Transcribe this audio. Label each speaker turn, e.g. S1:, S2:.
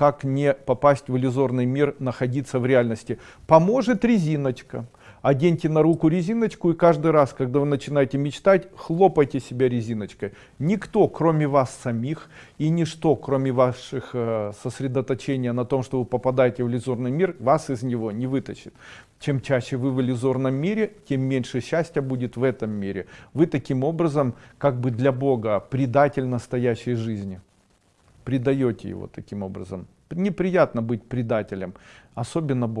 S1: как не попасть в иллюзорный мир, находиться в реальности. Поможет резиночка. Оденьте на руку резиночку и каждый раз, когда вы начинаете мечтать, хлопайте себя резиночкой. Никто, кроме вас самих, и ничто, кроме ваших э, сосредоточения на том, что вы попадаете в иллюзорный мир, вас из него не вытащит. Чем чаще вы в иллюзорном мире, тем меньше счастья будет в этом мире. Вы таким образом, как бы для Бога, предатель настоящей жизни. Предаете его таким образом. Неприятно быть предателем, особенно Бог.